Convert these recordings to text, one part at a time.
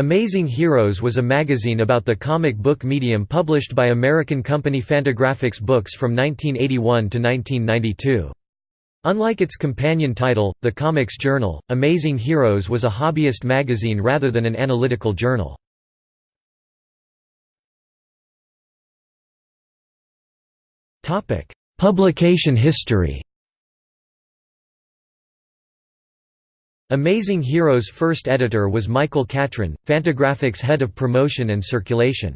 Amazing Heroes was a magazine about the comic book medium published by American company Fantagraphics Books from 1981 to 1992. Unlike its companion title, The Comics Journal, Amazing Heroes was a hobbyist magazine rather than an analytical journal. Publication history Amazing Heroes' first editor was Michael Catron, Fantagraphics head of promotion and circulation.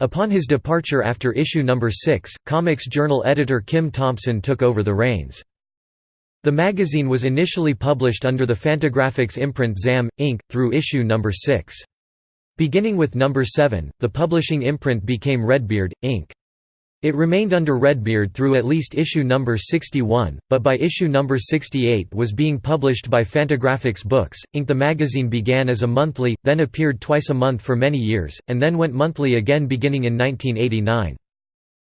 Upon his departure after issue number 6, Comics Journal editor Kim Thompson took over the reins. The magazine was initially published under the Fantagraphics imprint ZAM, Inc., through issue number 6. Beginning with number 7, the publishing imprint became Redbeard, Inc. It remained under Redbeard through at least issue number 61, but by issue number 68 was being published by Fantagraphics Books, Inc. The magazine began as a monthly, then appeared twice a month for many years, and then went monthly again beginning in 1989.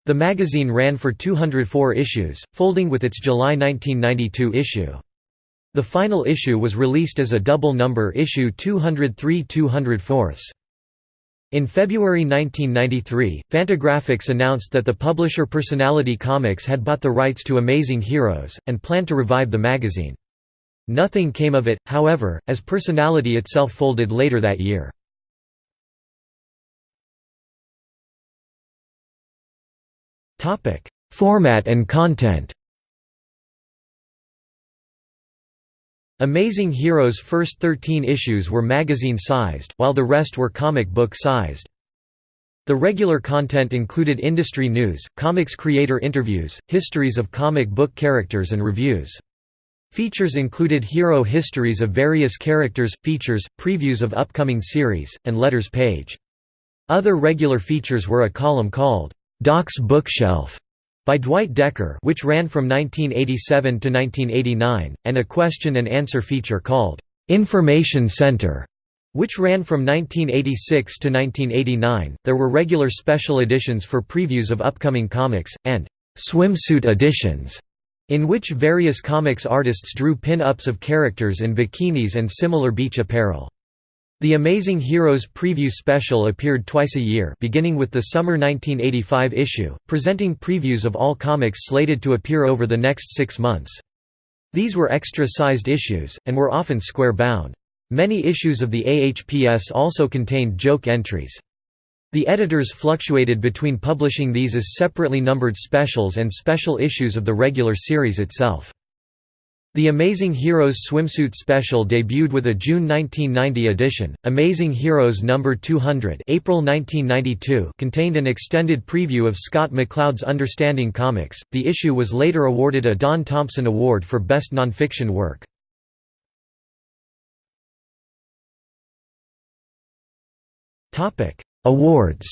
The magazine ran for 204 issues, folding with its July 1992 issue. The final issue was released as a double number issue 203 204. In February 1993, Fantagraphics announced that the publisher Personality Comics had bought the rights to Amazing Heroes, and planned to revive the magazine. Nothing came of it, however, as Personality itself folded later that year. Format and content Amazing Heroes' first 13 issues were magazine-sized, while the rest were comic book-sized. The regular content included industry news, comics creator interviews, histories of comic book characters and reviews. Features included hero histories of various characters, features, previews of upcoming series, and letters page. Other regular features were a column called, "'Doc's Bookshelf' by Dwight Decker which ran from 1987 to 1989, and a question and answer feature called, "'Information Center' which ran from 1986 to 1989. There were regular special editions for previews of upcoming comics, and swimsuit editions, in which various comics artists drew pin-ups of characters in bikinis and similar beach apparel. The Amazing Heroes preview special appeared twice a year beginning with the summer 1985 issue, presenting previews of all comics slated to appear over the next six months. These were extra-sized issues, and were often square-bound. Many issues of the AHPS also contained joke entries. The editors fluctuated between publishing these as separately numbered specials and special issues of the regular series itself. The Amazing Heroes swimsuit special debuted with a June 1990 edition. Amazing Heroes number 200, April 1992, contained an extended preview of Scott McCloud's Understanding Comics. The issue was later awarded a Don Thompson Award for Best Nonfiction Work. Awards.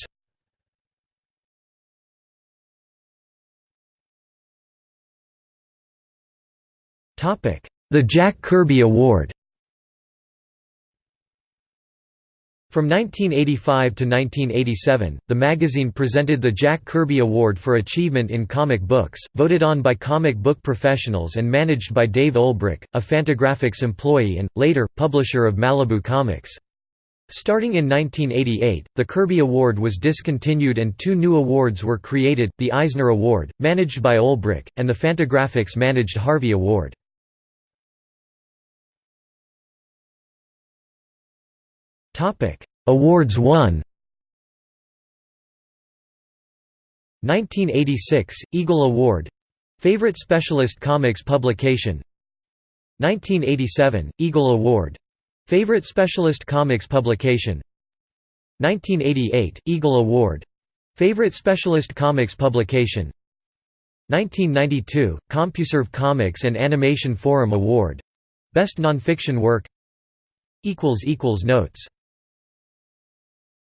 The Jack Kirby Award From 1985 to 1987, the magazine presented the Jack Kirby Award for Achievement in Comic Books, voted on by comic book professionals and managed by Dave Olbrich, a Fantagraphics employee and, later, publisher of Malibu Comics. Starting in 1988, the Kirby Award was discontinued and two new awards were created, the Eisner Award, managed by Olbrich, and the Fantagraphics-managed Harvey Award. Topic: Awards won. 1986 Eagle Award. Favorite Specialist Comics Publication. 1987 Eagle Award. Favorite Specialist Comics Publication. 1988 Eagle Award. Favorite Specialist Comics Publication. 1992 CompuServe Comics and Animation Forum Award. Best Nonfiction Work. Equals equals Notes